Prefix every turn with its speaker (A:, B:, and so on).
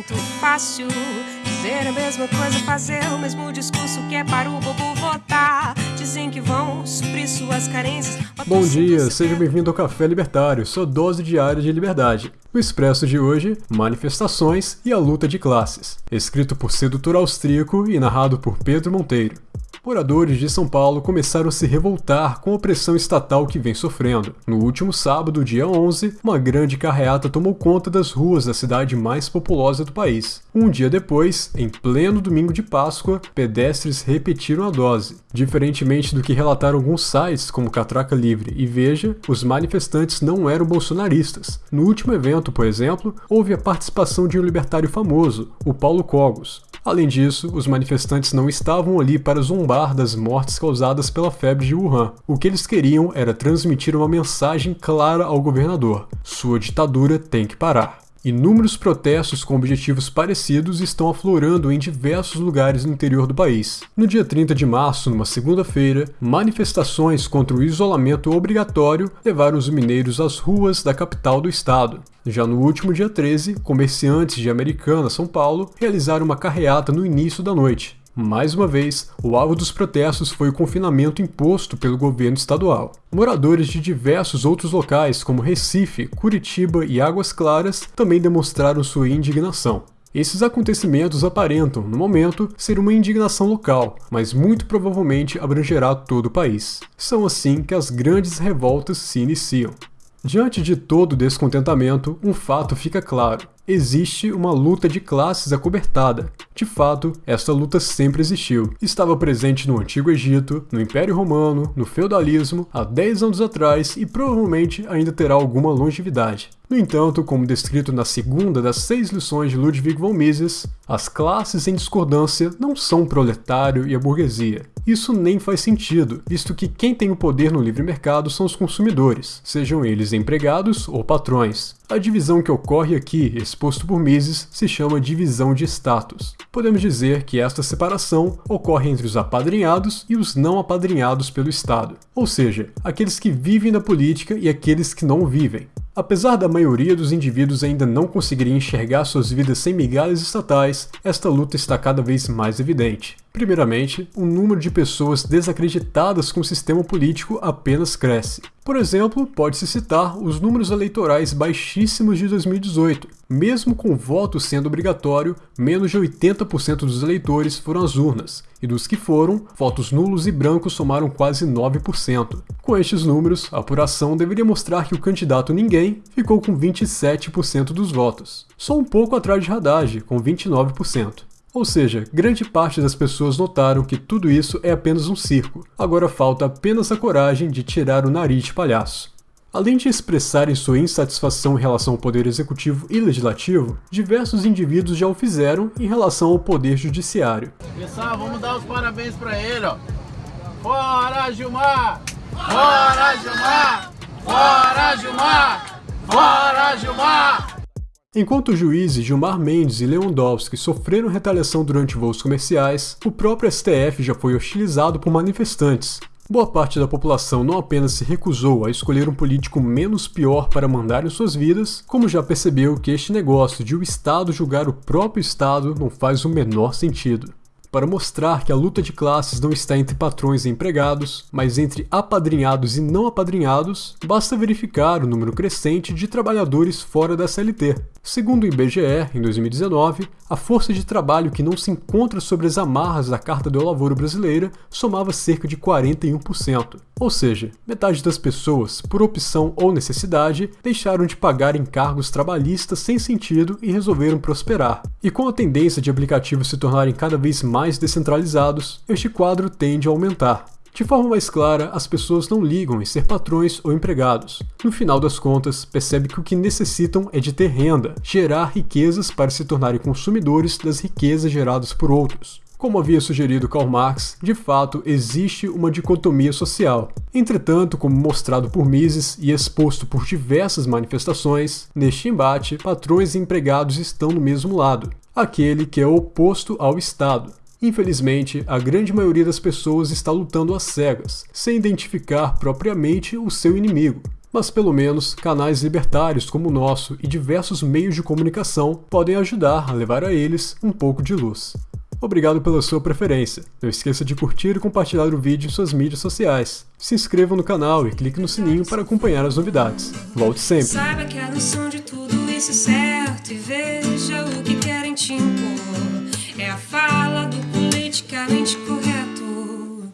A: muito fácil dizer a mesma coisa, fazer o mesmo discurso que é para o bobo votar. Dizem que vão suprir suas carências.
B: Bom dia, seja bem-vindo ao Café Libertário, sua dose diária de liberdade. O Expresso de hoje, Manifestações e a Luta de Classes, escrito por sedutor austríaco e narrado por Pedro Monteiro. Moradores de São Paulo começaram a se revoltar com a opressão estatal que vem sofrendo. No último sábado, dia 11, uma grande carreata tomou conta das ruas da cidade mais populosa do país. Um dia depois, em pleno domingo de Páscoa, pedestres repetiram a dose. Diferentemente do que relataram alguns sites como Catraca Livre e Veja, os manifestantes não eram bolsonaristas. No último evento, por exemplo, houve a participação de um libertário famoso, o Paulo Cogos. Além disso, os manifestantes não estavam ali para zombar das mortes causadas pela febre de Wuhan. O que eles queriam era transmitir uma mensagem clara ao governador: sua ditadura tem que parar. Inúmeros protestos com objetivos parecidos estão aflorando em diversos lugares no interior do país. No dia 30 de março, numa segunda-feira, manifestações contra o isolamento obrigatório levaram os mineiros às ruas da capital do estado. Já no último dia 13, comerciantes de Americana, São Paulo, realizaram uma carreata no início da noite. Mais uma vez, o alvo dos protestos foi o confinamento imposto pelo governo estadual. Moradores de diversos outros locais, como Recife, Curitiba e Águas Claras, também demonstraram sua indignação. Esses acontecimentos aparentam, no momento, ser uma indignação local, mas muito provavelmente abrangerá todo o país. São assim que as grandes revoltas se iniciam. Diante de todo descontentamento, um fato fica claro: existe uma luta de classes acobertada. De fato, esta luta sempre existiu. Estava presente no Antigo Egito, no Império Romano, no feudalismo, há 10 anos atrás e provavelmente ainda terá alguma longevidade. No entanto, como descrito na segunda das seis lições de Ludwig von Mises, as classes em discordância não são o proletário e a burguesia. Isso nem faz sentido, visto que quem tem o poder no livre mercado são os consumidores, sejam eles empregados ou patrões. A divisão que ocorre aqui, exposto por Mises, se chama divisão de status. Podemos dizer que esta separação ocorre entre os apadrinhados e os não apadrinhados pelo Estado, ou seja, aqueles que vivem da política e aqueles que não vivem. Apesar da maioria dos indivíduos ainda não conseguirem enxergar suas vidas sem migalhas estatais, esta luta está cada vez mais evidente. Primeiramente, o número de pessoas desacreditadas com o sistema político apenas cresce. Por exemplo, pode-se citar os números eleitorais baixíssimos de 2018. Mesmo com o voto sendo obrigatório, menos de 80% dos eleitores foram às urnas, e dos que foram, votos nulos e brancos somaram quase 9%. Com estes números, a apuração deveria mostrar que o candidato Ninguém ficou com 27% dos votos, só um pouco atrás de Haddad, com 29%. Ou seja, grande parte das pessoas notaram que tudo isso é apenas um circo. Agora falta apenas a coragem de tirar o nariz de palhaço. Além de expressarem sua insatisfação em relação ao poder executivo e legislativo, diversos indivíduos já o fizeram em relação ao poder judiciário.
C: Pessoal, vamos dar os parabéns para ele, ó. Fora Gilmar! Fora Gilmar! Fora Gilmar! Fora Gilmar!
B: Enquanto os juízes Gilmar Mendes e Lewandowski sofreram retaliação durante voos comerciais, o próprio STF já foi hostilizado por manifestantes. Boa parte da população não apenas se recusou a escolher um político menos pior para mandar em suas vidas, como já percebeu que este negócio de o Estado julgar o próprio Estado não faz o menor sentido para mostrar que a luta de classes não está entre patrões e empregados, mas entre apadrinhados e não apadrinhados, basta verificar o número crescente de trabalhadores fora da CLT. Segundo o IBGE, em 2019, a força de trabalho que não se encontra sobre as amarras da Carta do Lavoro brasileira somava cerca de 41%. Ou seja, metade das pessoas, por opção ou necessidade, deixaram de pagar encargos trabalhistas sem sentido e resolveram prosperar. E com a tendência de aplicativos se tornarem cada vez mais descentralizados, este quadro tende a aumentar. De forma mais clara, as pessoas não ligam em ser patrões ou empregados. No final das contas, percebe que o que necessitam é de ter renda, gerar riquezas para se tornarem consumidores das riquezas geradas por outros. Como havia sugerido Karl Marx, de fato existe uma dicotomia social. Entretanto, como mostrado por Mises e exposto por diversas manifestações, neste embate, patrões e empregados estão no mesmo lado, aquele que é oposto ao Estado. Infelizmente, a grande maioria das pessoas está lutando às cegas, sem identificar propriamente o seu inimigo. mas pelo menos canais libertários como o nosso e diversos meios de comunicação podem ajudar a levar a eles um pouco de luz. Obrigado pela sua preferência. Não esqueça de curtir e compartilhar o vídeo em suas mídias sociais. Se inscreva no canal e clique no sininho para acompanhar as novidades. Volte sempre!
A: Atlântico.